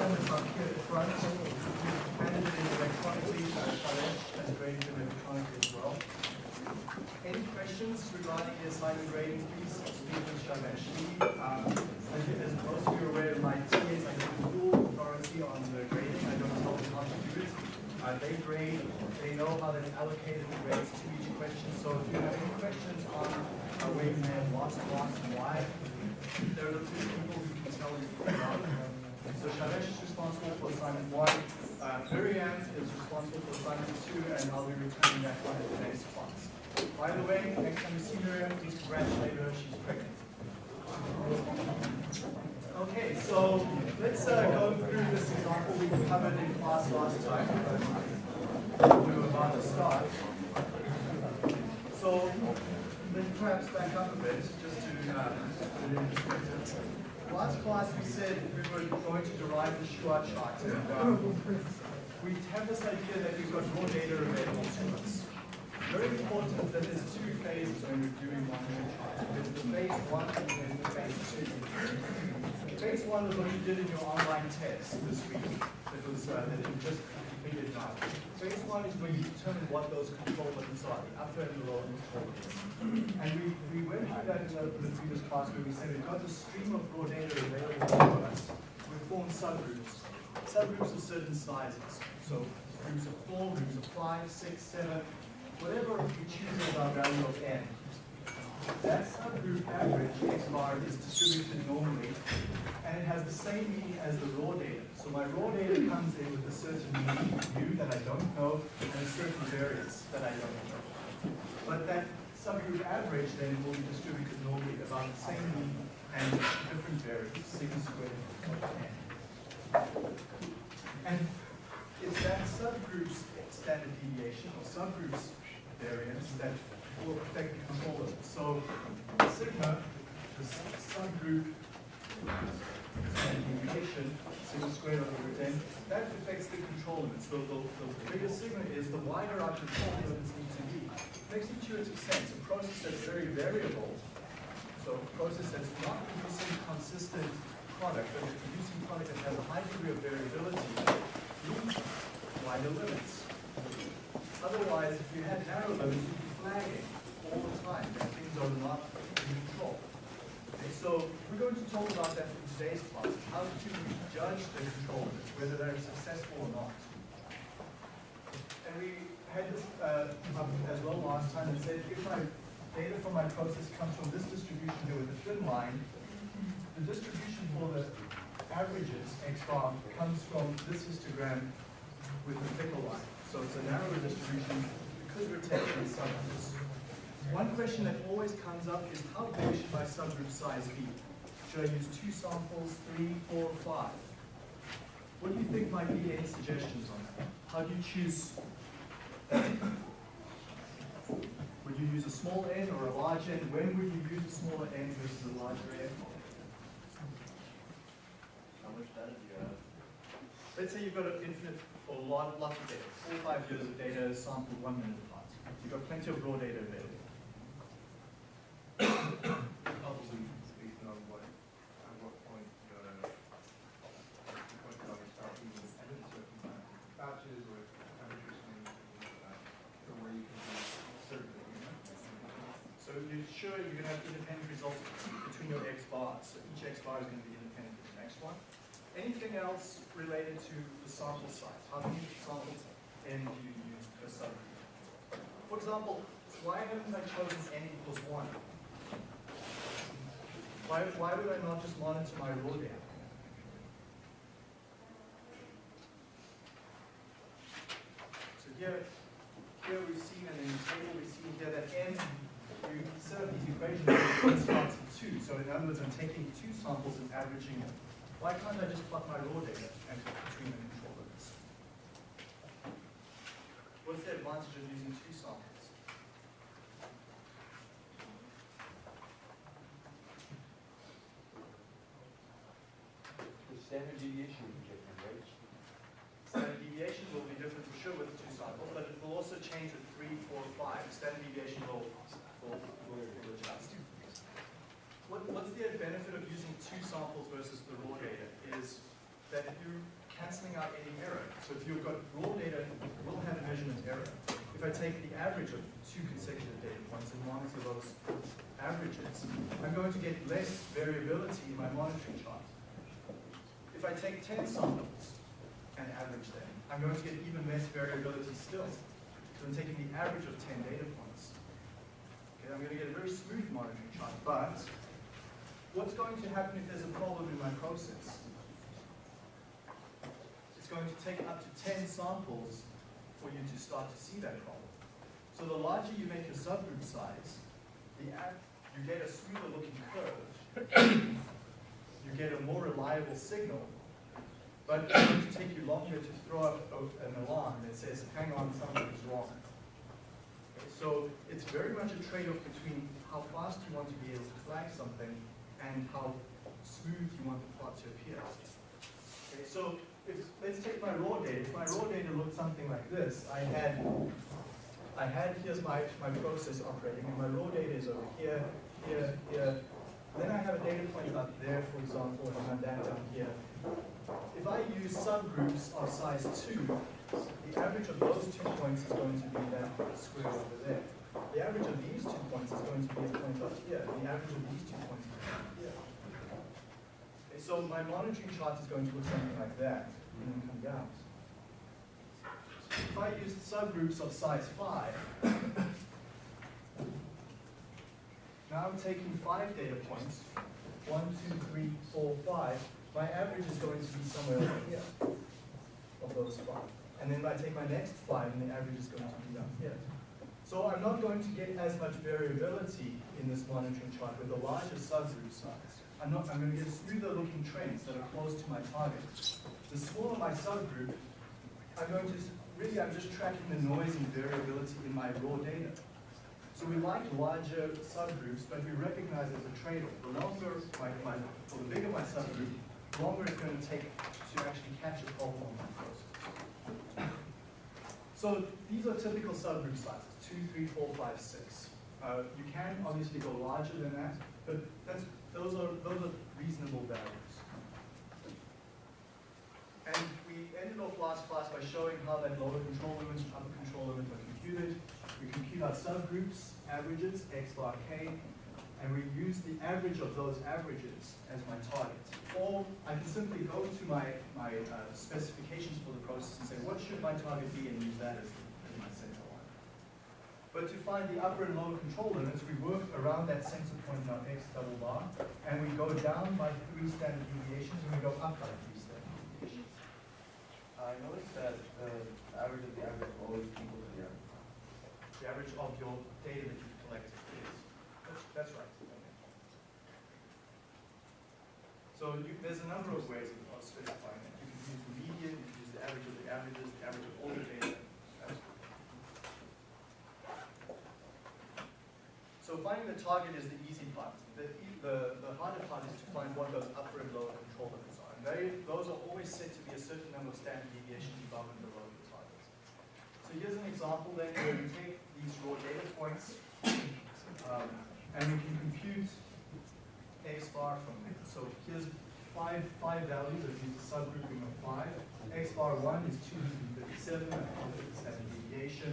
in the front. Graded electronically as well. Any questions regarding the assignment grading, please speak with Shailesh. Um, as most of you are aware, my TAs, I have full authority on the grading, I don't to. Uh, they grade, they know how they've allocated the grades to each question, so if you have any questions on uh, where have why, there are the two people who can tell you about it. So Shailesh is responsible for assignment one, uh, is responsible for assignment two, and I'll be returning that one at the next class. By the way, next time you see Miriam, please congratulate her, she's pregnant. Okay, so let's uh, go through this example we covered in class last time. We were about to start. So let's perhaps back up a bit just to uh, put it in perspective. Last class we said we were going to derive the Shewhart chart. And, um, we have this idea that we've got more data available to us. Very important that there's two phases when we're doing one chart. There's the phase one and there's the phase two. Phase one is what you did in your online test this week. It was uh, that you just completed now. Phase one is where you determine what those control buttons are, the upper and the lower. And we, we went through that in the, the previous class where we said we've got the stream of raw data available to us. We form subgroups. Subgroups of certain sizes. So groups of four, groups of five, six, seven, whatever we choose as our value of n. That subgroup average, x bar, is distributed normally, and it has the same meaning as the raw data. So my raw data comes in with a certain mean, that I don't know, and a certain variance that I don't know. But that subgroup average then will be distributed normally about the same mean and different variance, sigma squared of n. And it's that subgroup's standard deviation or subgroup's variance that will affect the control limit. So sigma, the subgroup standard deviation, sigma squared over n, that affects the control limits. So the, the bigger sigma is, the wider our control limits need to be. It makes intuitive sense. A process that's very variable, so a process that's not producing consistent product, but is producing product that has a high degree of variability, needs wider limits. Otherwise, if you had narrow limits, you'd be flagging all the time that things are not so we're going to talk about that in today's class, how to judge the control whether they're successful or not. And we had this uh, as well last time and said if my data from my process comes from this distribution here with a thin line, the distribution for the averages, x bar, comes from this histogram with the thicker line. So it's a narrower distribution because we're taking subgroups. One question that always comes up is how big should my subgroup size be? Should I use two samples, three, four, five? What do you think might be any suggestions on that? How do you choose? Would you use a small n or a large n? When would you use a smaller n versus a larger n? How much data do you have? Let's say you've got an infinite or a lot, lots of data, four or five years of data sampled one minute apart. You've got plenty of raw data available. Based on what, at what point, certain batches or where you can be certain? So you're sure you're gonna have independent results between your X bars, so each X bar is gonna be independent of the next one. Anything else related to the sample size? How many samples N do you use per subgroup? For example, why haven't I chosen N equals one? Why, why would I not just monitor my raw data? So here, here we've seen, and in the table we've seen here that n, you up these equations starts at two. So in other words, I'm taking two samples and averaging them. Why can't I just plot my raw data and between the control limits? What's the advantage of using two samples? The standard deviation right? Standard deviation will be different for sure with two samples, but it will also change with three, four, five. Standard deviation will, will, will, will adjust. What, what's the benefit of using two samples versus the raw data is that if you're canceling out any error, so if you've got raw data, it will have a measurement error. If I take the average of two consecutive data points and monitor those averages, I'm going to get less variability in my monitoring chart. If I take 10 samples and average them, I'm going to get even less variability still. So I'm taking the average of 10 data points. Okay, I'm going to get a very smooth monitoring chart, but what's going to happen if there's a problem in my process? It's going to take up to 10 samples for you to start to see that problem. So the larger you make your subgroup size, the you get a smoother looking curve, you get a more reliable signal, but it's going to take you longer to throw up an alarm that says, hang on, something's wrong. Okay, So it's very much a trade-off between how fast you want to be able to flag something and how smooth you want the plot to appear. Okay, so if, let's take my raw data. If my raw data looked something like this, I had, I had, here's my, my process operating, and my raw data is over here, here, here. Then I have a data point up there, for example, and I'm that down here. If I use subgroups of size two, the average of those two points is going to be that square over there. The average of these two points is going to be a point up here. The average of these two points is up here. Okay, so my monitoring chart is going to look something like that, and then come down. If I used subgroups of size five, now I'm taking five data points, one, two, three, four, five. My average is going to be somewhere over here of those five. And then I take my next five, and the average is going to be down here. So I'm not going to get as much variability in this monitoring chart with a larger subgroup size. I'm not, I'm going to get smoother looking trends that are close to my target. The smaller my subgroup, I'm going to, really, I'm just tracking the noise and variability in my raw data. So we like larger subgroups, but we recognize there's a trade-off. The longer my, my, or the bigger my subgroup, the longer it's going to take to actually catch a problem on my process. So these are typical subgroup sizes, two, three, four, five, six. Uh, you can obviously go larger than that, but that's, those are, those are reasonable values. And we ended off last class by showing how that lower control limit are computed. We compute our subgroups, averages, x bar k, and we use the average of those averages as my target. Or I can simply go to my, my uh, specifications for the process and say, what should my target be, and use that as, as my center line. But to find the upper and lower control limits, we work around that center point in our x double bar, and we go down by three standard deviations, and we go up by three standard deviations. I noticed that the average of the average will always average. The average of your data that you've collected is, that's, that's right. So you, there's a number of ways of specifying it. You can use the median, you can use the average of the averages, the average of all the data. So finding the target is the easy part. The, the, the harder part is to find what those upper and lower control limits are. And they, those are always set to be a certain number of standard deviations above and below the target. So here's an example then where we take these raw data points um, and we can compute x bar from them. So here's five, five values, I've used a subgrouping of five. x bar one is two hundred and fifty-seven, I calculate the standard deviation.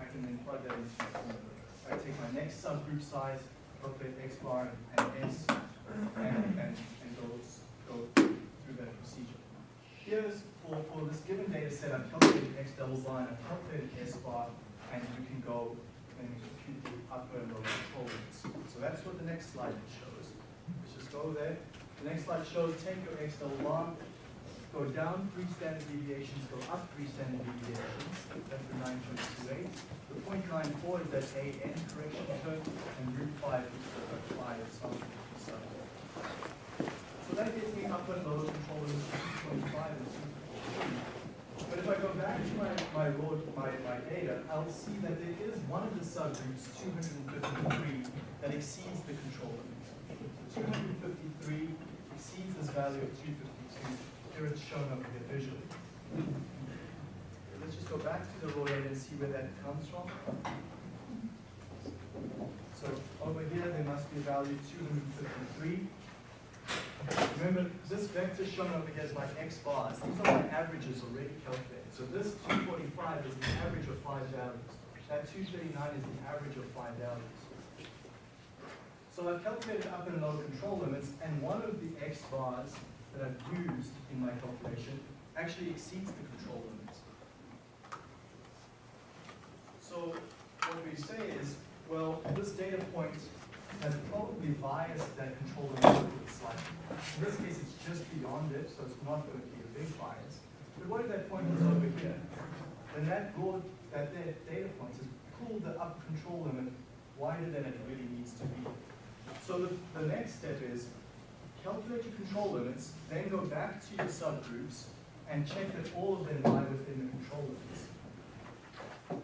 I can then plug that into my formula. I take my next subgroup size, calculate x bar and s, and, and, and go, go through that procedure. Here's, for, for this given data set, I've calculated x double line, I've calculated s bar, and you can go and compute the upper and lower control limits. So that's what the next slide shows. Let's just go there. The next slide shows take your double bar, go down three standard deviations, go up three standard deviations. That's the nine point two eight. The point nine four is that a n correction term, and root five is the phi of something. So that gives me upper and lower control limits of two point five and. But if I go back to my, my raw, my, my data, I'll see that there is one of the subgroups, two hundred and fifty-three, that exceeds the control limit. Two hundred and fifty-three exceeds this value of two fifty-two. Here it's shown up here visually. Let's just go back to the raw data and see where that comes from. So over here, there must be a value two hundred and fifty-three. Remember, this vector shown over here is my x bars. These are my averages already calculated. So this 245 is the average of five values. That 239 is the average of five values. So I've calculated upper and lower control limits, and one of the x bars that I've used in my calculation actually exceeds the control limits. So what we say is, well, this data point has probably biased that control limit slightly. In this case, it's just beyond it, so it's not going to be a big bias. But what if that point is over here? Then that raw, that data point has pulled the upper control limit wider than it really needs to be. So the, the next step is calculate your control limits, then go back to your subgroups and check that all of them lie within the control limits.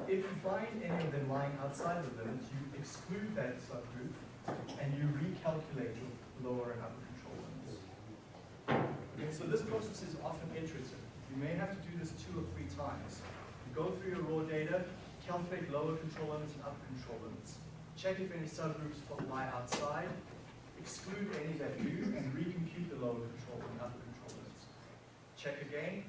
If you find any of them lying outside the limits, you exclude that subgroup and you recalculate your lower and upper control limits. Okay, so this process is often iterative. You may have to do this two or three times. You go through your raw data, calculate lower control limits and upper control limits. Check if any subgroups lie outside, exclude any that do, and recompute the lower control and upper control limits. Check again,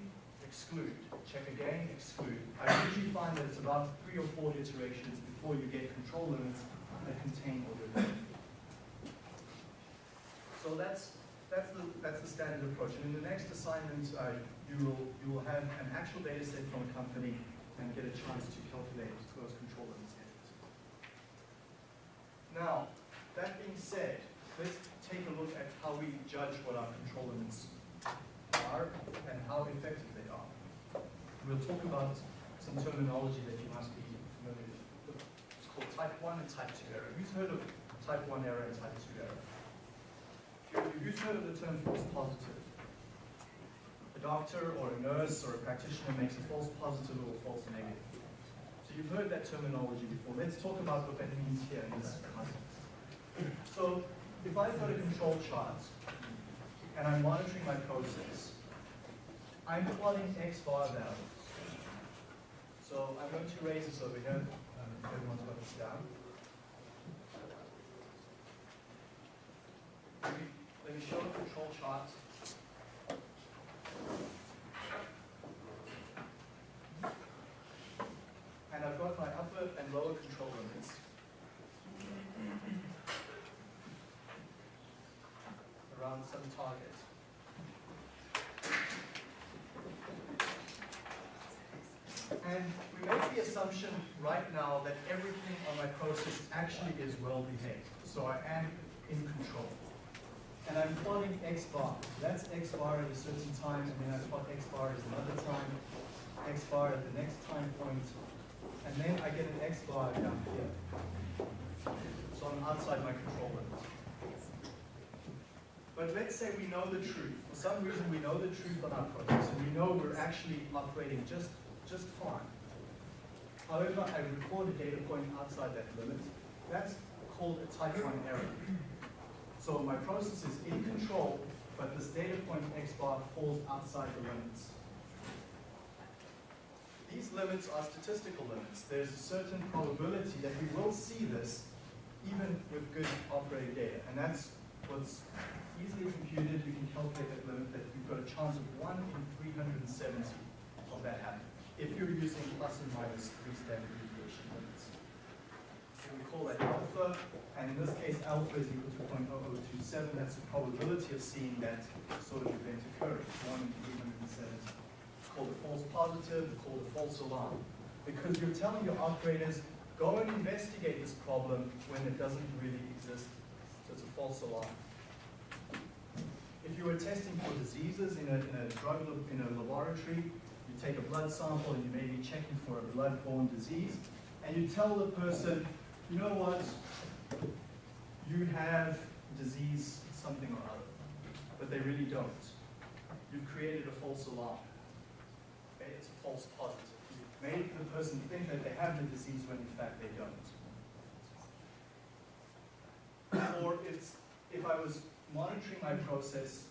exclude. Check again, exclude. I usually find that it's about three or four iterations before you get control limits that contain all your data. So that's, that's the, that's the standard approach. And in the next assignment, uh, you will, you will have an actual data set from a company and get a chance to calculate those control limits. Now, that being said, let's take a look at how we judge what our control limits are and how effective they are. We'll talk about some terminology that you must be familiar with. It's called type 1 and type 2 error. Who's heard of type 1 error and type 2 error? You- Who's heard of the term false positive? A doctor or a nurse or a practitioner makes a false positive or a false negative. So you've heard that terminology before. Let's talk about what that means here in this context. So if I've got a control chart and I'm monitoring my process, I'm plotting X bar values. So I'm going to raise this over here. Um, everyone's got this down. Let me show control chart. And I've got my upper and lower control limits. Around some target. And we make the assumption right now that everything on my process actually is well behaved. So I am in control. And I'm plotting X bar. That's X bar at a certain time, and then I plot X bar at another time, X bar at the next time point, and then I get an X bar down here. So I'm outside my control limit. But let's say we know the truth. For some reason, we know the truth on our process, and we know we're actually operating just, just fine. However, I record a data point outside that limit. That's called a type 1 error. So my process is in control, but this data point X bar falls outside the limits. These limits are statistical limits. There's a certain probability that we will see this even with good operating data. And that's what's easily computed. You can calculate that limit that you've got a chance of 1 in 370 of that happening. If you're using plus and minus three standard deviation limits. So we call that alpha, and in this case, alpha is equal to 0.0027. That's the probability of seeing that sort of event occur. 1 in 370. It's called a false positive, it's called a false alarm. Because you're telling your operators, go and investigate this problem when it doesn't really exist. So it's a false alarm. If you were testing for diseases in a, in a drug, in a laboratory, you take a blood sample and you may be checking for a blood-borne disease, and you tell the person, you know what, you have disease something or other, but they really don't. You've created a false alarm. Okay, it's a false positive. You've made the person think that they have the disease when in fact they don't. Or it's, if I was monitoring my process,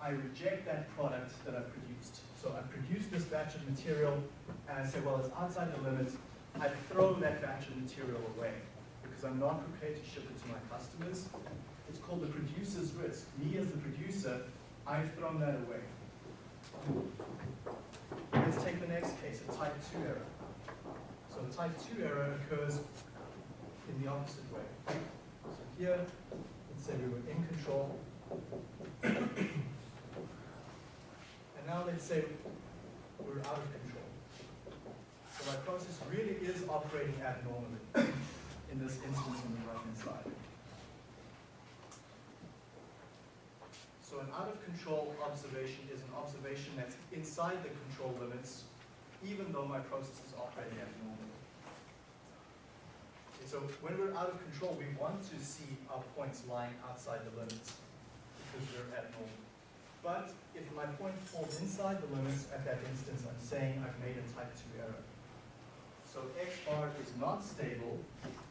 I reject that product that I produced. So I produced this batch of material, and I say, well, it's outside the limits. I throw that batch of material away because I'm not prepared to ship it to my customers. It's called the producer's risk. Me as the producer, I've thrown that away. Let's take the next case, a type two error. So a type two error occurs in the opposite way. So here, let's say we were in control. And now let's say we're out of control. Process really is operating abnormally in this instance on the right-hand side. So an out of control observation is an observation that's inside the control limits, even though my process is operating abnormally. Okay, So when we're out of control, we want to see our points lying outside the limits because we're abnormal. But if my point falls inside the limits at that instance, I'm saying I've made a type two error. So x bar is not stable,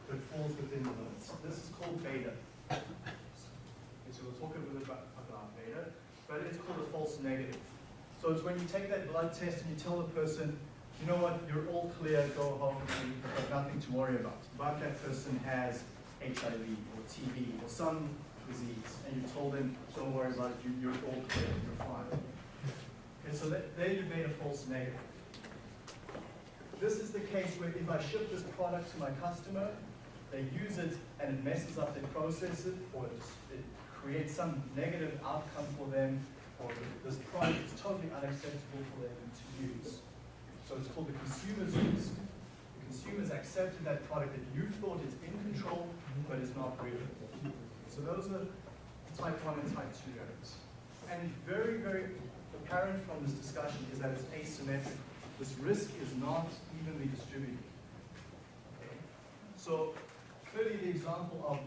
but falls within the limits. This is called beta. Okay, so we'll talk a little bit about, about beta, but it's called a false negative. So it's when you take that blood test and you tell the person, you know what, you're all clear, go home, and you've got nothing to worry about. But that person has HIV or TB or some disease, and you told them, don't worry about it, you, you're all clear, you're fine. Okay, so that, there you made a false negative. This is the case where if I ship this product to my customer, they use it and it messes up their processes, or it, creates some negative outcome for them, or this product is totally unacceptable for them to use. So it's called the consumer's use. The consumer's accepted that product that you thought is in control, but is not really. So those are type one and type two errors. And very, very apparent from this discussion is that it's asymmetric. This risk is not evenly distributed. So clearly the example of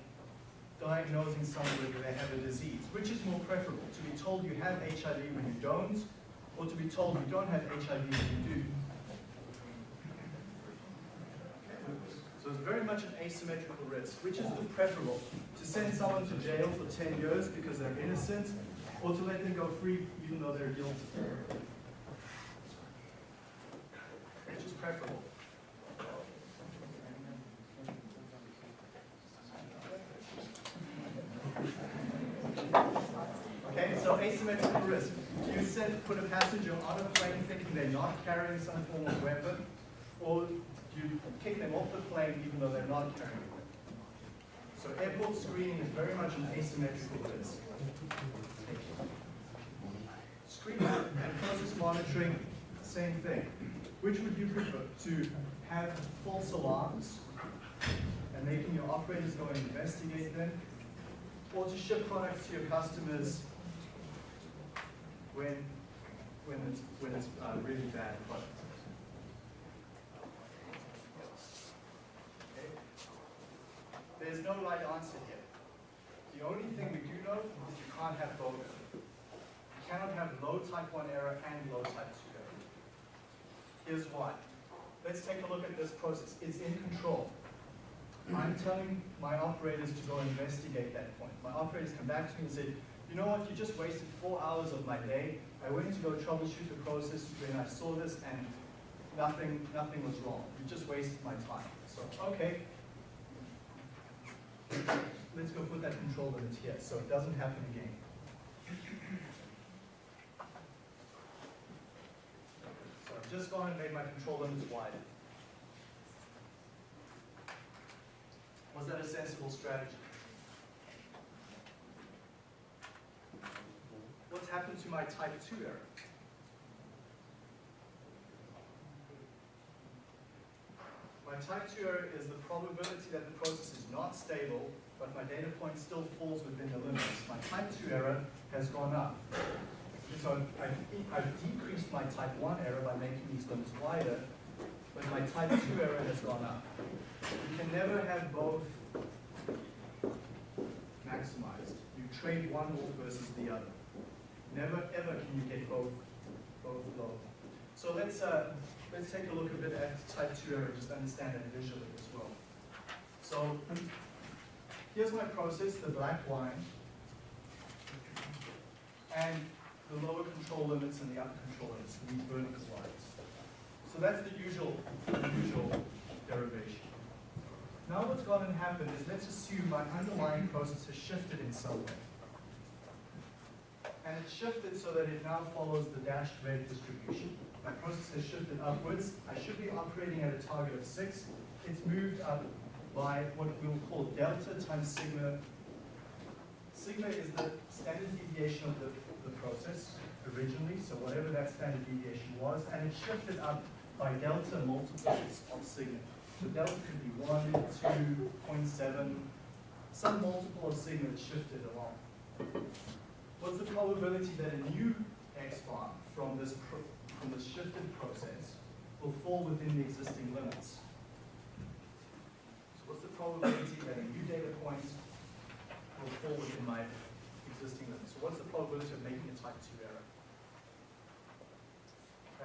diagnosing somebody where they have a disease, which is more preferable, to be told you have HIV when you don't, or to be told you don't have HIV when you do. So it's very much an asymmetrical risk, which is the preferable, to send someone to jail for 10 years because they're innocent, or to let them go free even though they're guilty. Which is preferable. Okay, so asymmetrical risk. You said put a passenger on a plane thinking they're not carrying some form of weapon, or you kick them off the plane even though they're not carrying weapon. So airport screening is very much an asymmetrical risk. Screening and process monitoring, same thing. Which would you prefer? To have false alarms and making your operators go and investigate them? Or to ship products to your customers when, when it's, when it's uh, really bad product? There's no right answer here. The only thing we do know is you can't have both. You cannot have low type 1 error and low type 2 Here's why. Let's take a look at this process. It's in control. I'm telling my operators to go investigate that point. My operators come back to me and say, you know what, you just wasted four hours of my day. I went to go troubleshoot the process when I saw this and nothing, nothing was wrong. You just wasted my time. So, okay, let's go put that control limit here so it doesn't happen again. So I've just gone and made my control limits wider. Was that a sensible strategy? What's happened to my type 2 error? My type 2 error is the probability that the process is not stable, but my data point still falls within the limits. My type 2 error has gone up. So I've, I've decreased my type 1 error by making these limits wider, but my type 2 error has gone up. You can never have both maximized. You trade one off versus the other. Never ever can you get both both low. So let's uh, let's take a look a bit at type 2 error, just understand it visually as well. So here's my process, the black line, and the lower control limits and the upper control limits, these vertical lines. So that's the usual, the usual derivation. Now what's gone and happened is let's assume my underlying process has shifted in some way. And it's shifted so that it now follows the dashed red distribution. My process has shifted upwards. I should be operating at a target of six. It's moved up by what we'll call delta times sigma. Sigma is the standard deviation of the, the process originally, so whatever that standard deviation was, and it shifted up by delta multiples of sigma. So delta could be one, two, point seven, some multiple of sigma that shifted along. What's the probability that a new x bar from this from this shifted process will fall within the existing limits? So what's the probability that a new data point will fall within my existing limits? What's the probability of making a type two error?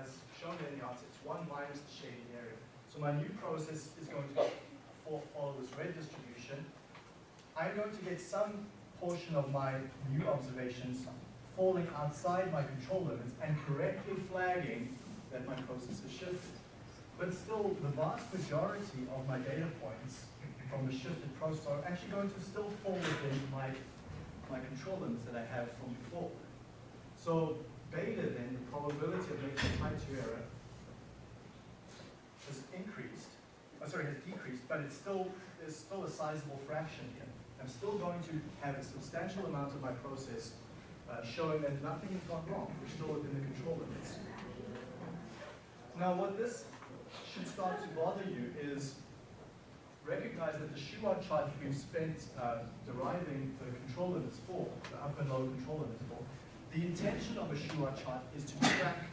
As shown in the answer, it's one minus the shading area. So my new process is going to fo- follow this red distribution. I'm going to get some portion of my new observations falling outside my control limits and correctly flagging that my process has shifted. But still, the vast majority of my data points from the shifted process are actually going to still fall within my, my control limits that I have from before. So beta then, the probability of making a type 2 error has increased, uh, sorry, has decreased, but it's still, there's still a sizable fraction here. I'm still going to have a substantial amount of my process uh, showing that nothing has gone wrong. We're still within the control limits. Now, what this should start to bother you is recognize that the Shewhart chart we've spent uh, deriving the control limits for, the upper and lower control limits for, the intention of a Shewhart chart is to track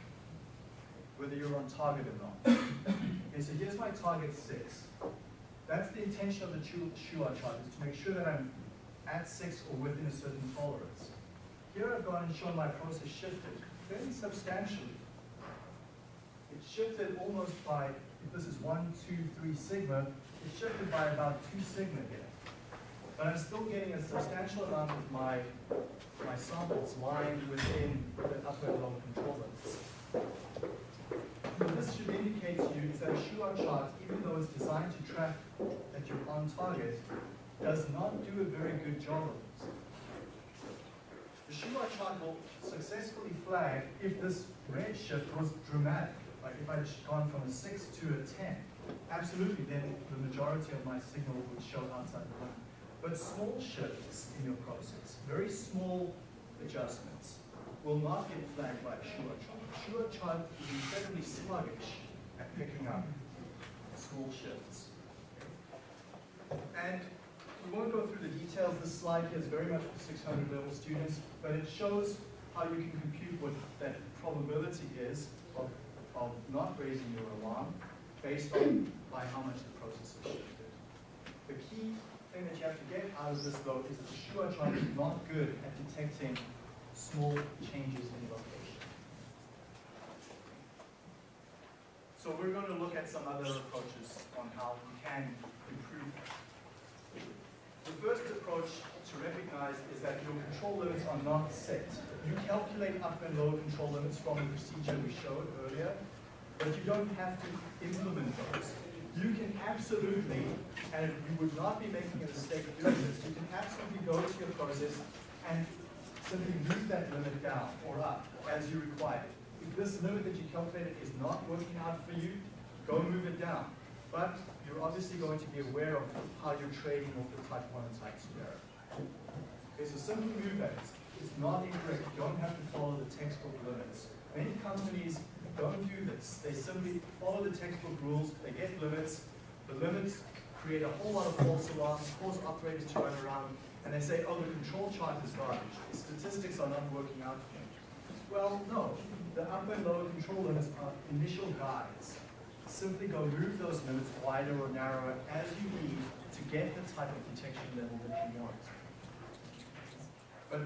whether you're on target or not. Okay, so here's my target six. That's the intention of the Shewhart chart, is to make sure that I'm at six or within a certain tolerance. Here I've gone and shown my process shifted fairly substantially. It shifted almost by, if this is one, two, three sigma, it shifted by about two sigma here. But I'm still getting a substantial amount of my, my samples lying within the upper and lower control limits. What this should indicate to you is that a Shewhart chart, even though it's designed to track that you're on target, does not do a very good job of it. The Shewhart chart will successfully flag if this red shift was dramatic, like if I'd gone from a six to a ten. Absolutely, then the majority of my signal would show outside the limit. But small shifts in your process, very small adjustments, will not get flagged by a Shewhart chart. Chart is incredibly sluggish at picking up small shifts. And we won't go through the details. This slide here is very much for 600 level students, but it shows how you can compute what that probability is of, of not raising your alarm based on by how much the process has shifted. The key thing that you have to get out of this though is that the Shewhart chart is not good at detecting small changes in location. So we're going to look at some other approaches on how we can improve that. The first approach to recognize is that your control limits are not set. You calculate upper and lower control limits from the procedure we showed earlier, but you don't have to implement those. You can absolutely, and you would not be making a mistake doing this, you can absolutely go to your process and simply move that limit down or up as you require. It. If this limit that you calculated is not working out for you, go move it down. But you're obviously going to be aware of how you're trading off the type 1 and type 2 error. Okay, so simply move that. It's not incorrect. You don't have to follow the textbook limits. Many companies don't do this. They simply follow the textbook rules. They get limits. The limits create a whole lot of false alarms, cause operators to run around, and they say, oh, the control chart is garbage. The statistics are not working out for. Well, no. The upper and lower control limits are initial guides. Simply go move those limits wider or narrower as you need to get the type of detection level that you want. But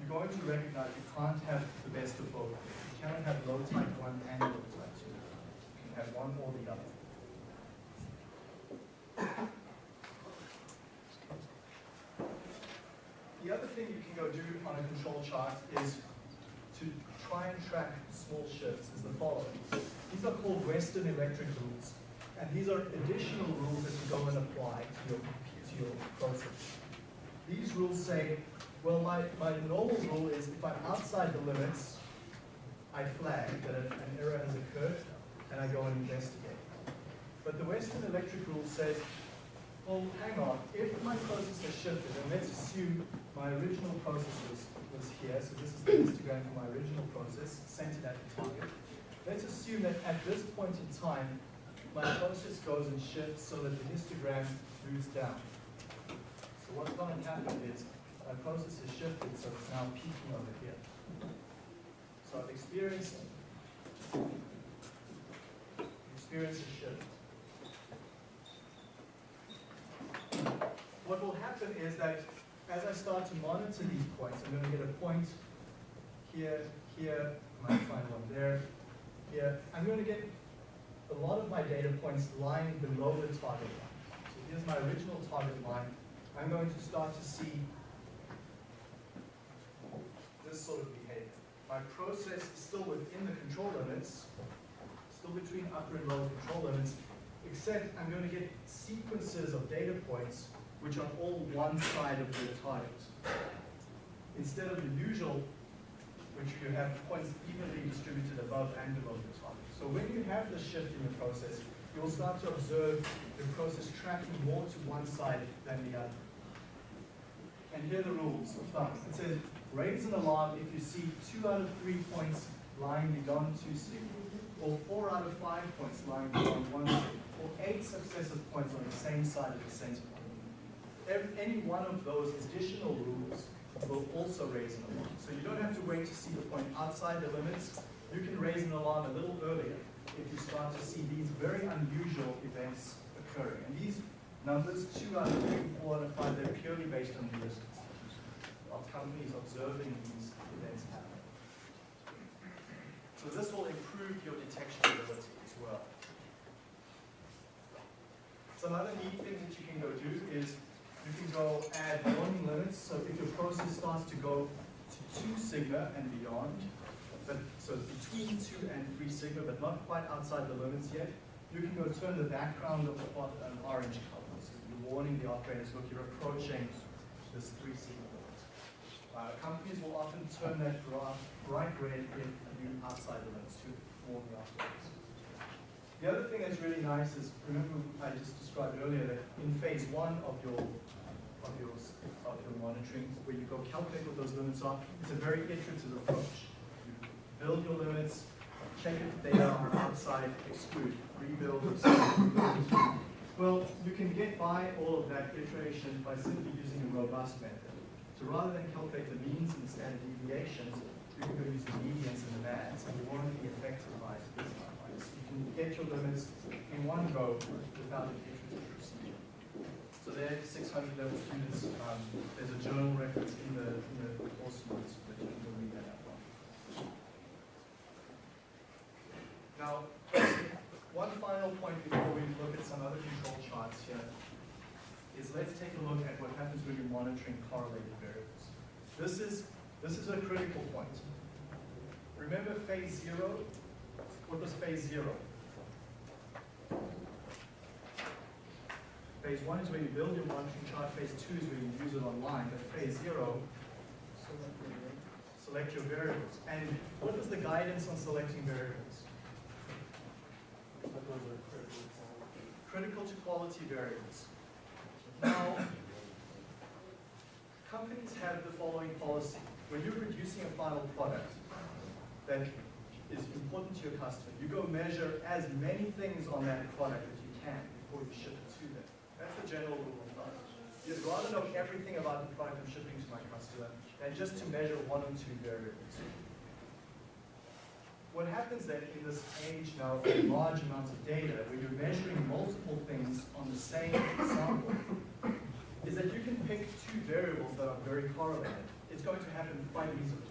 you're going to recognize you can't have the best of both. Cannot have low type 1 and low type 2. You can have one or the other. The other thing you can go do on a control chart is to try and track small shifts is the following. These are called Western electric rules. And these are additional rules that you go and apply to your, to your process. These rules say, well, my, my normal rule is if I'm outside the limits, I flag that an error has occurred and I go and investigate. But the Western Electric rule says, well, hang on, if my process has shifted, and let's assume my original process was, was here, so this is the histogram for my original process, centered at the target. Let's assume that at this point in time, my process goes and shifts so that the histogram moves down. So what's going to happen is my process has shifted, so it's now peaking over. So experienced, experienced a shift. What will happen is that as I start to monitor these points, I'm going to get a point here, here, I might find one there, here. I'm going to get a lot of my data points lying below the target line. So here's my original target line. I'm going to start to see this sort of. My process is still within the control limits, still between upper and lower control limits, except I'm going to get sequences of data points which are all one side of the target. Instead of the usual, which you have points evenly distributed above and below the target. So when you have this shift in the process, you'll start to observe the process tracking more to one side than the other. And here are the rules of thumb. It says, raise an alarm if you see two out of three points lying beyond two sig, or four out of five points lying beyond one sig, or eight successive points on the same side of the center point. Every, any one of those additional rules will also raise an alarm. So you don't have to wait to see the point outside the limits. You can raise an alarm a little earlier if you start to see these very unusual events occurring. And these numbers, two out of three, four out of five, they're purely based on heuristics of companies observing these events happen. So this will improve your detection ability as well. So another neat thing that you can go do is you can go add warning limits. So if your process starts to go to two sigma and beyond, but so between two and three sigma, but not quite outside the limits yet, you can go turn the background of the plot an orange color. So you're warning the operators, look, you're approaching this three sigma limit. Uh, companies will often turn that graph bright red if you outside limits to warn the operators. The other thing that's really nice is, remember I just described earlier that in phase one of your of your of your monitoring, where you go calculate what those limits are, it's a very iterative approach. You build your limits, check if the data are outside, exclude, rebuild, exclude. Well, you can get by all of that iteration by simply using a robust method. So rather than calculate the means and the standard deviations, you can go use the medians and the bands, and you won't be affected by this you can get your limits in one go without an iterative procedure. So there, are 600 level students, um, there's a journal reference in the, in the course notes that you can go read that up on. Now, one final point before we look at some other control charts here is let's take a look at what happens when you're monitoring correlated variables. This is, this is a critical point. Remember phase zero? What was phase zero? Phase one is where you build your monitoring chart, phase two is where you use it online, but phase zero, select your variables. And what was the guidance on selecting variables? Critical to quality variables. Now, companies have the following policy. When you're producing a final product that is important to your customer, you go measure as many things on that product as you can before you ship it to them. That's the general rule of thumb. You'd rather know everything about the product I'm shipping to my customer than just to measure one or two variables. What happens then in this age now of large amounts of data, where you're measuring multiple things on the same sample, is that you can pick two variables that are very correlated. It's going to happen quite easily.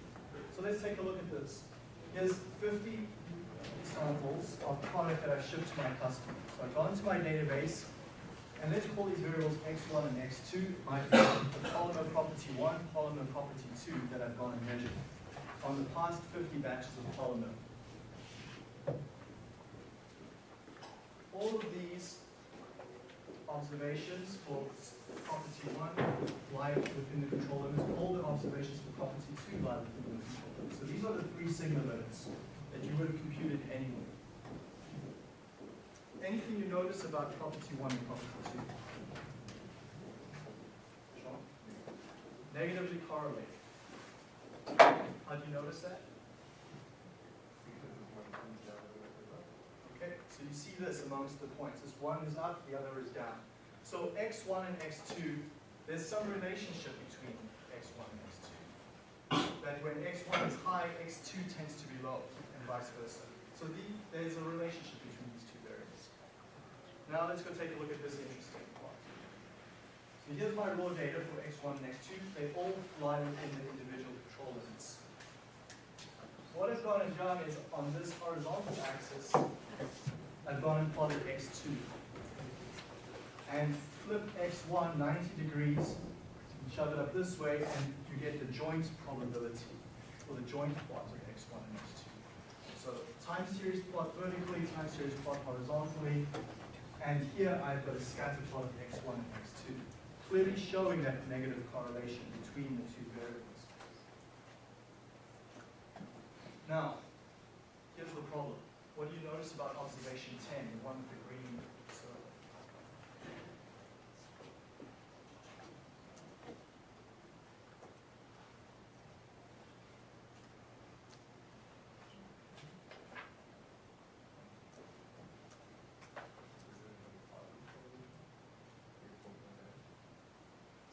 So let's take a look at this. Here's 50 samples of product that I've shipped to my customer. So I've gone to my database, and let's call these variables x1 and x2, my polymer property 1, polymer property 2 that I've gone and measured on the past 50 batches of polymer. all of these observations for property one lie within the control limits, all the observations for property two lie within the control limits. So these are the three sigma limits that you would have computed anyway. Anything you notice about property one and property two? Sean? Negatively correlated. How do you notice that? Because of one comes down, the other goes up. Okay, so you see this amongst the points. This one is up, the other is down. So x1 and x2, there's some relationship between x1 and x2. That when x1 is high, x2 tends to be low, and vice versa. So the, there's a relationship between these two variables. Now let's go take a look at this interesting part. So here's my raw data for x1 and x2. They all lie within the individual control limits. What I've gone and done is on this horizontal axis, I've gone and plotted x2. And flip x1 90 degrees, and shove it up this way, and you get the joint probability, or the joint plot of x1 and x2. So time series plot vertically, time series plot horizontally, and here I've got a scatter plot of x1 and x2, clearly showing that negative correlation between the two variables. Now, here's the problem. What do you notice about observation 10, the one with the green circle?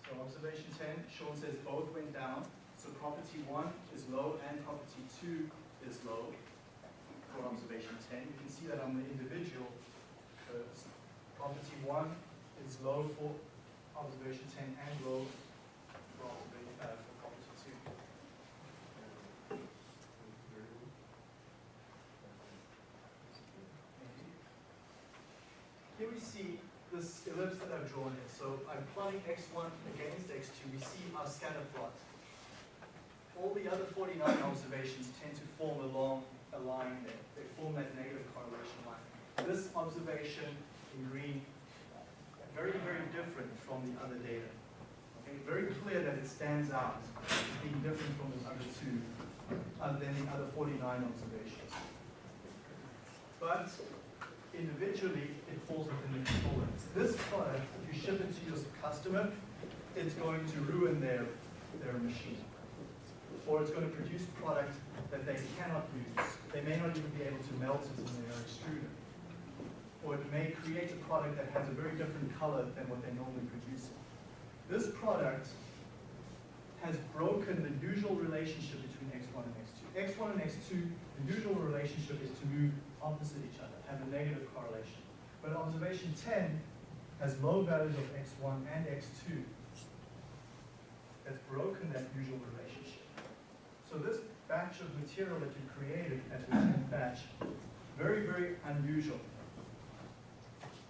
So observation 10, Sean says both went down. So property 1 is low and property 2 is low observation 10. You can see that on the individual curves. Property 1 is low for observation 10 and low for, uh, for property 2. Here we see this ellipse that I've drawn here. So I'm plotting x1 against x2. We see our scatter plot. All the other 49 observations tend to form along line there. They form that negative correlation line. This observation in green, very, very different from the other data. Okay, very clear that it stands out as being different from the other two, other than the other 49 observations. But individually, it falls within the control limits. This product, if you ship it to your customer, it's going to ruin their, their machine. Or it's going to produce product that they cannot use. They may not even be able to melt it in their extruder. Or it may create a product that has a very different color than what they normally produce. This product has broken the usual relationship between x1 and x2. x1 and x2, the usual relationship is to move opposite each other, have a negative correlation. But observation 10 has low values of x1 and x2 that's broken that usual relationship. So this batch of material that you created as a 10th batch, very, very unusual.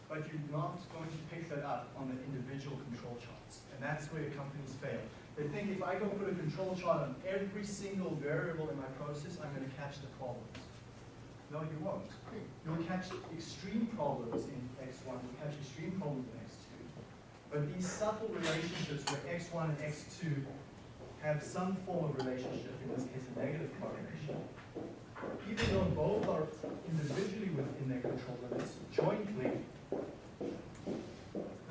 But you're not going to pick that up on the individual control charts. And that's where companies fail. They think if I go put a control chart on every single variable in my process, I'm going to catch the problems. No, you won't. You'll catch extreme problems in X1, you'll catch extreme problems in X2. But these subtle relationships where X1 and X2 have some form of relationship, in this case a negative correlation, even though both are individually within their control limits, jointly,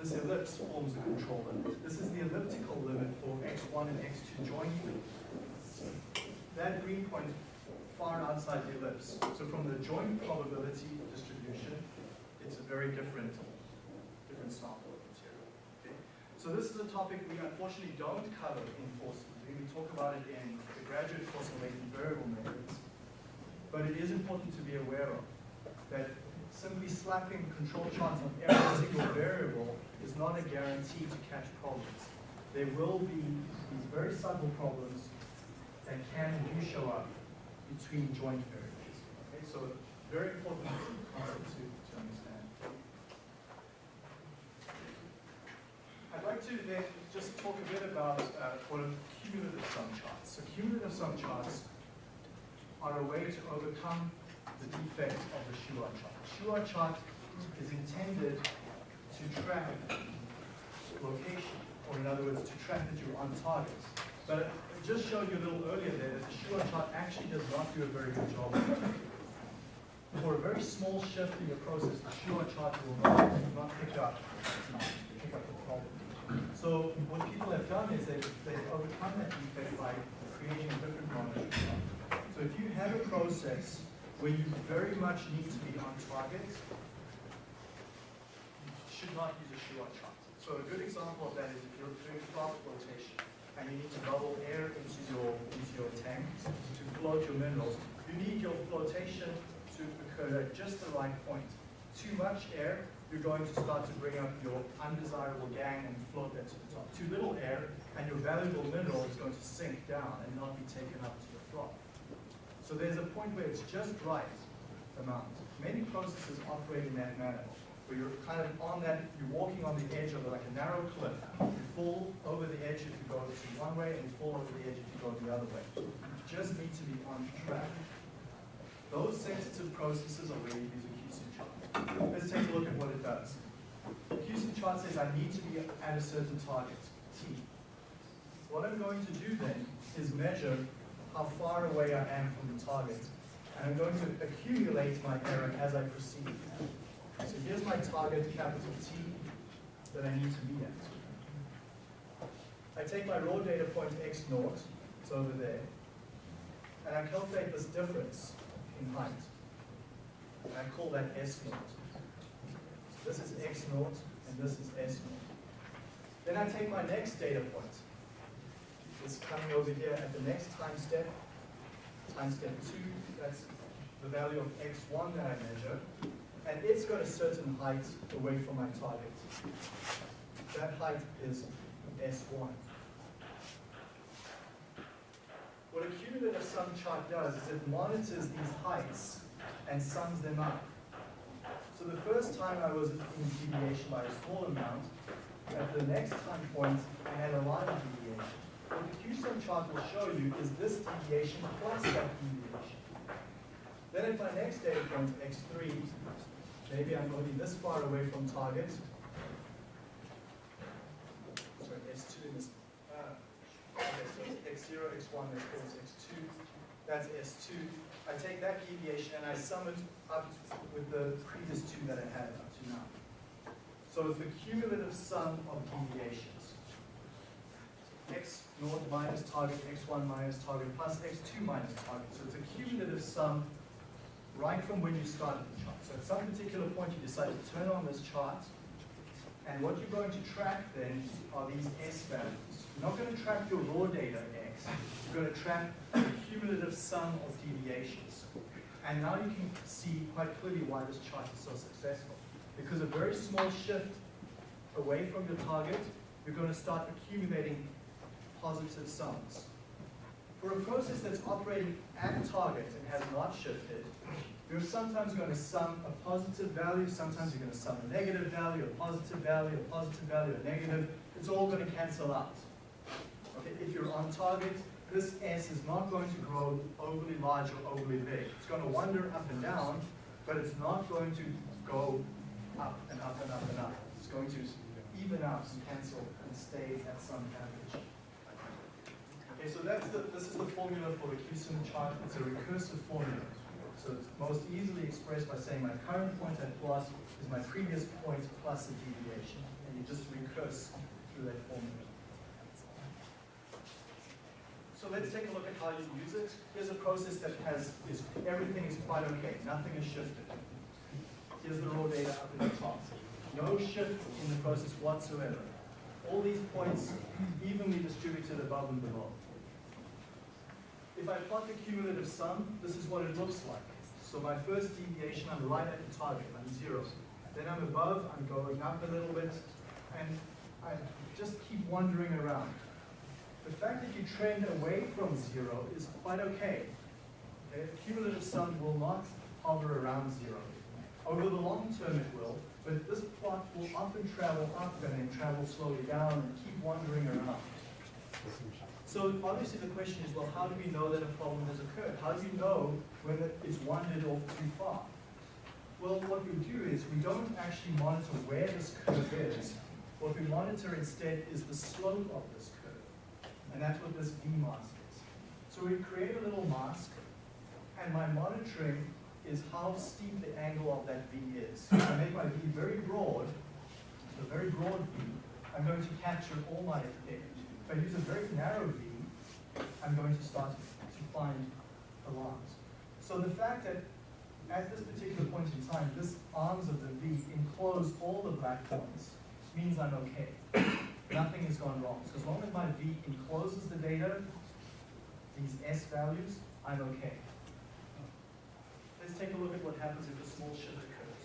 this ellipse forms a control limit. This is the elliptical limit for X1 and X2 jointly. That green point far outside the ellipse. So from the joint probability distribution, it's a very different, different sample of material. Okay? So this is a topic we unfortunately don't cover in forces. We talk about it in the graduate course on latent variable methods. But it is important to be aware of that simply slapping control charts on every single variable is not a guarantee to catch problems. There will be these very subtle problems that can do show up between joint variables. Okay, so very important concept to, to understand. I'd like to then just talk a bit about uh, cumulative sum charts. So cumulative sum charts are a way to overcome the defect of the Shewhart chart. Shewhart chart is intended to track location, or in other words, to track that you're on target. But I just showed you a little earlier there that the Shewhart chart actually does not do a very good job. For a very small shift in your process, the Shewhart chart will not, not pick up, pick up the problem. So what people have done is they've, they've overcome that defect by creating a different monitoring chart. So if you have a process where you very much need to be on target, you should not use a Shewhart chart. So a good example of that is if you're doing froth flotation and you need to bubble air into your, into your tank to float your minerals, you need your flotation to occur at just the right point. Too much air, you're going to start to bring up your undesirable gangue and float that to the top. Too little air, and your valuable mineral is going to sink down and not be taken up to the froth. So there's a point where it's just right amount. Many processes operate in that manner, where you're kind of on that, you're walking on the edge of like a narrow cliff. You fall over the edge if you go one way, and you fall over the edge if you go the other way. You just need to be on track. Those sensitive processes are where you use. Let's take a look at what it does. The CUSUM chart says I need to be at a certain target, T. What I'm going to do then is measure how far away I am from the target. And I'm going to accumulate my error as I proceed. So here's my target, capital T, that I need to be at. I take my raw data point x naught, it's over there, and I calculate this difference in height. I call that S naught. This is X naught, and this is S naught. Then I take my next data point. It's coming over here at the next time step, time step two, that's the value of X1 that I measure, and it's got a certain height away from my target. That height is S1. What a cumulative sum chart does is it monitors these heights and sums them up. So the first time I was in deviation by a small amount, at the next time point, I had a lot of deviation. What the CUSUM chart will show you is this deviation plus that deviation. Then at my next data point, x3, maybe I'm only this far away from target. Sorry, S2 is, uh, okay, so it's x0, x1, x4, x2, that's S2. I take that deviation and I sum it up with the previous two that I had up to now. So it's the cumulative sum of deviations. x naught minus target, x1 minus target, plus x2 minus target. So it's a cumulative sum right from when you started the chart. So at some particular point you decide to turn on this chart, and what you're going to track then are these S values. You're not going to track your raw data X, you're going to track the cumulative sum of deviations. And now you can see quite clearly why this chart is so successful. Because a very small shift away from your target, you're going to start accumulating positive sums. For a process that's operating at target and has not shifted, you're sometimes going to sum a positive value, sometimes you're going to sum a negative value, a positive value, a positive value, a negative. It's all going to cancel out. Okay, if you're on target, this S is not going to grow overly large or overly big. It's going to wander up and down, but it's not going to go up and up and up and up. It's going to even out and cancel and stay at some average. Okay, so that's the, this is the formula for the CUSUM chart. It's a recursive formula. So it's most easily expressed by saying my current point at plus is my previous point plus a deviation. And you just recurse through that formula. So let's take a look at how you use it. Here's a process that has, is, everything is quite okay. Nothing is shifted. Here's the raw data up in the top. No shift in the process whatsoever. All these points evenly distributed above and below. If I plot the cumulative sum, this is what it looks like. So my first deviation, I'm right at the target, I'm zero. Then I'm above, I'm going up a little bit, and I just keep wandering around. The fact that you trend away from zero is quite okay. The cumulative sum will not hover around zero. Over the long term it will, but this plot will often travel up and then travel slowly down and keep wandering around. So obviously the question is, well, how do we know that a problem has occurred? How do you know whether it's wandered off too far? Well, what we do is we don't actually monitor where this curve is. What we monitor instead is the slope of this curve. And that's what this V mask is. So we create a little mask, and my monitoring is how steep the angle of that V is. If I make my V very broad, a very broad V, I'm going to capture all my data. If I use a very narrow V, I'm going to start to find alarms. So the fact that at this particular point in time, this arms of the V enclose all the black points means I'm okay. Nothing has gone wrong. So as long as my V encloses the data, these S values, I'm okay. Let's take a look at what happens if a small shift occurs.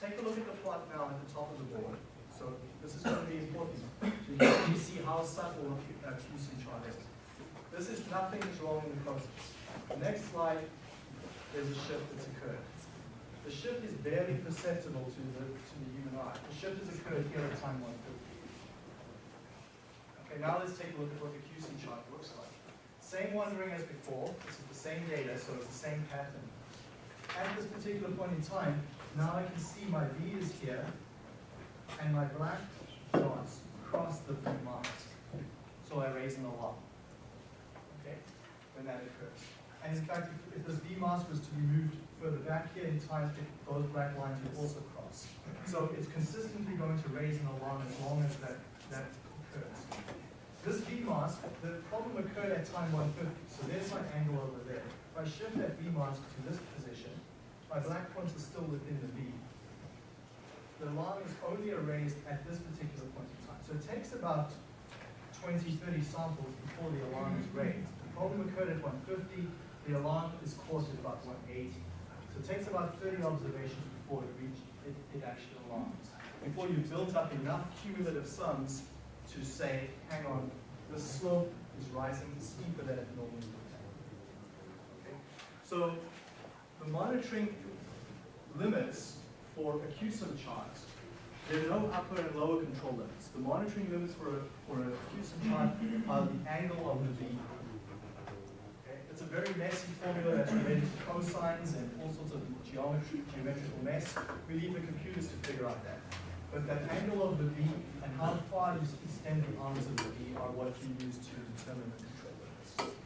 Take a look at the plot now at the top of the board. So this is going to be important. Can see how subtle a CUSUM chart is. This is nothing is wrong in the process. The next slide, there's a shift that's occurred. The shift is barely perceptible to the, to the human eye. The shift has occurred here at time 150. Okay, now let's take a look at what the CUSUM chart looks like. Same wandering as before. This is the same data, so it's the same pattern. At this particular point in time, now I can see my V is here, and my black dots cross the V marks. So I raise an alarm. Okay, when that occurs. And in fact, if, if this V mask was to be moved further back here in time, those black lines would also cross. So it's consistently going to raise an alarm as long as that, that occurs. This V mask, the problem occurred at time 150, so there's my angle over there. If I shift that V mask to this position, my black points are still within the V. The alarm is only erased at this particular point in time. So it takes about 20, 30 samples before the alarm is raised. The problem occurred at 150, the alarm is caught at about 180. So it takes about 30 observations before it, reach, it, it actually alarms. Before you've built up enough cumulative sums to say, hang on, the slope is rising steeper than it normally would. Okay? So the monitoring limits for a CUSUM chart, there are no upper and lower control limits. The monitoring limits for a, for a CUSUM chart are the angle of the V. It's a very messy formula that's related to cosines and all sorts of geometry, geometrical mess. We leave the computers to figure out that. But that angle of the V and how far you extend the arms of the V are what you use to determine the control limits.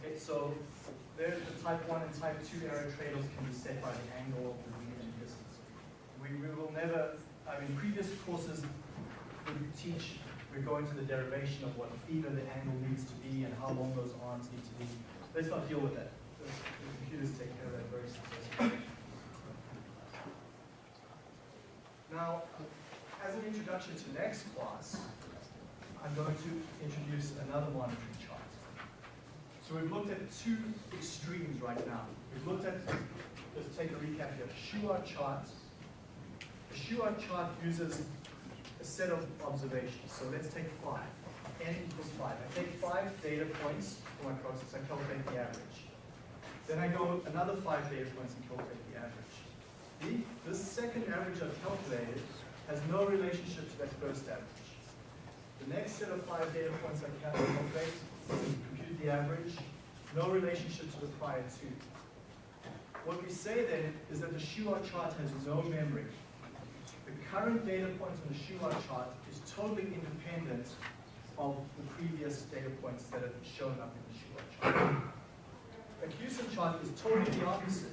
Okay, so there the type 1 and type 2 error trade-offs can be set by the angle of the V and distance. We, we will never, I mean, previous courses would teach, we're going to the derivation of what theta the angle needs to be and how long those arms need to be. Let's not deal with that. The, the computers take care of that very successfully. Now, as an introduction to next class, I'm going to introduce another monitoring. So we've looked at two extremes right now. We've looked at, let's take a recap here, Shewhart chart. The Shewhart chart uses a set of observations. So let's take five. N equals five. I take five data points for my process, I calculate the average. Then I go another five data points and calculate the average. The, this second average I've calculated has no relationship to that first average. The next set of five data points I calculate, compute the average, no relationship to the prior two. What we say then is that the Shewhart chart has no memory. The current data point on the Shewhart chart is totally independent of the previous data points that have shown up in the Shewhart chart. The CUSUM chart is totally the opposite,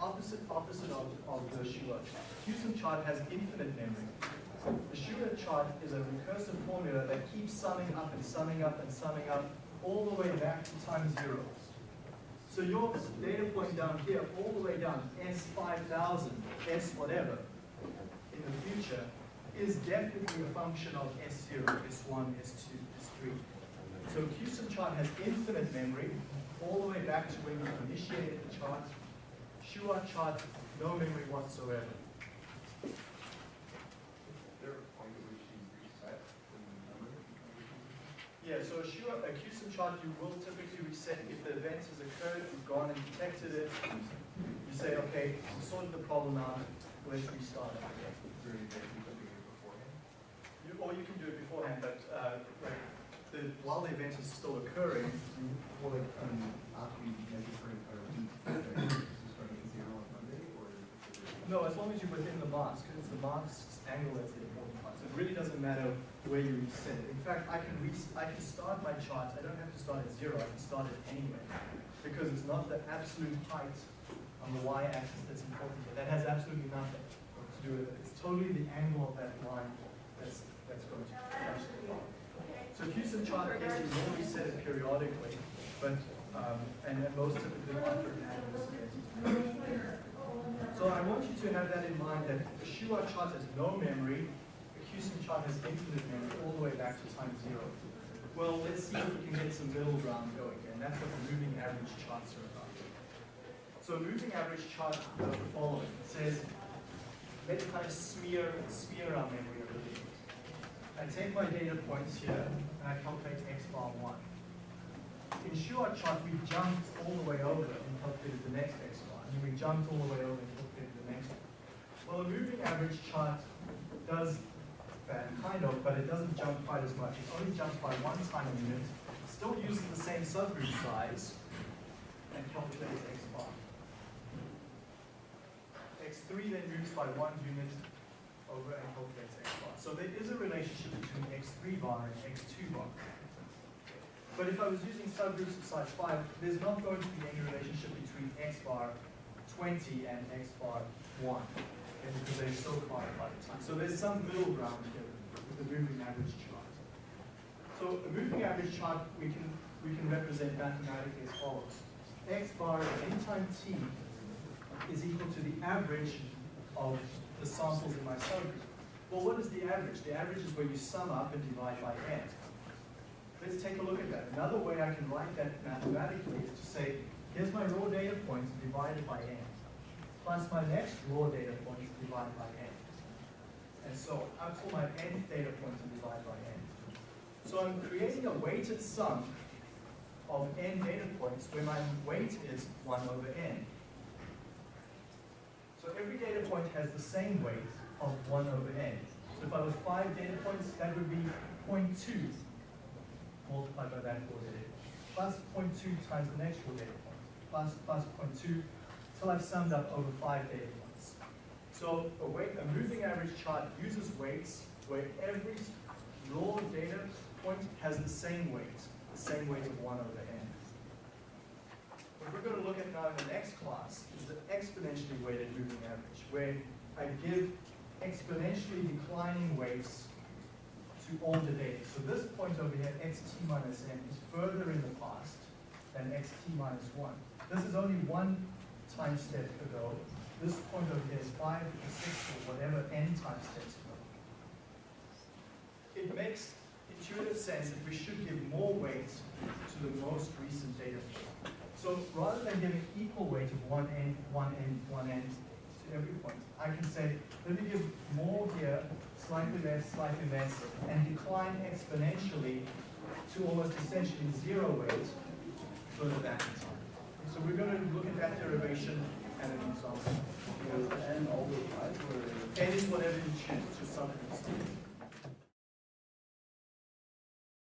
opposite, opposite of, of the Shewhart chart. CUSUM chart has infinite memory. The Shewhart chart is a recursive formula that keeps summing up and summing up and summing up all the way back to time zero. So your data point down here, all the way down, S5000, S whatever, in the future, is definitely a function of S0, S1, S2, S3. So CUSUM chart has infinite memory, all the way back to when you initiated the chart. Shewhart chart, no memory whatsoever. Is there a point at which you reset the number? Yeah, so a CUSUM chart, you will typically reset if the event has occurred, you've gone and detected it. You say, okay, we sorted the problem out, let's restart it. You can do it beforehand? You, or you can do it beforehand, but uh, like the, while the event is still occurring, like, um, after you measure for, or, this is for No, as long as you're within the mask, because it's the mask's angle that's the important part. So it really doesn't matter where you reset it. In fact, I can I can start my chart, I don't have to start at zero, I can start it anywhere. Because it's not the absolute height on the y-axis that's important here. That has absolutely nothing to do with it. It's totally the angle of that line that's, that's going to change the plot. So CUSUM chart, yes, you will reset it periodically, but, um, and and most typically after an annual. So I want you to have that in mind that the Shewhart chart has no memory, CUSUM chart has infinite memory all the way back to time zero. Well, let's see if we can get some middle ground going and that's what the moving average charts are about. So a moving average chart does the following. It says, let's kind of smear, smear our memory a little bit. I take my data points here, and I calculate x bar one. In Shewhart chart, we jumped all the way over and calculated the next x bar, and we jumped all the way over and calculated the next one. Well, a moving average chart does kind of, but it doesn't jump quite as much. It only jumps by one time unit, still uses the same subgroup size, and calculates x bar. x3 then moves by one unit over and calculates x bar. So there is a relationship between x3 bar and x2 bar. But if I was using subgroups of size 5, there's not going to be any relationship between x bar 20 and x bar 1, because they're so far apart. So there's some middle ground here with the moving average chart. So a moving average chart we can, we can represent mathematically as follows. x bar at any time t is equal to the average of the samples in my subgroup. Well, what is the average? The average is where you sum up and divide by n. Let's take a look at that. Another way I can write that mathematically is to say, here's my raw data points divided by n, plus my next raw data points divided by n. And so I to my nth data points and divide by n. So I'm creating a weighted sum of n data points where my weight is 1 over n. So every data point has the same weight of 1 over n. So if I was 5 data points, that would be 0.2 multiplied by that four data point, plus 0.2 times the next four data point, plus plus 0.2, till I've summed up over five data points. So a weight, a moving average chart uses weights where every raw data point has the same weight, the same weight of 1 over n. What we're going to look at now in the next class is the exponentially weighted moving average, where I give exponentially declining weights to all the data. So this point over here, xt minus n, is further in the past than xt minus 1. This is only one time step ago. This point here is 5 to 6 or whatever n time steps ago. It makes intuitive sense that we should give more weight to the most recent data. So rather than giving equal weight of one n, one n, one n to every point, I can say, let me give more here, slightly less, slightly less, and decline exponentially to almost essentially zero weight further back in time. So we're going to look at that derivation and an example. N always five or? N is whatever you choose to subgroup.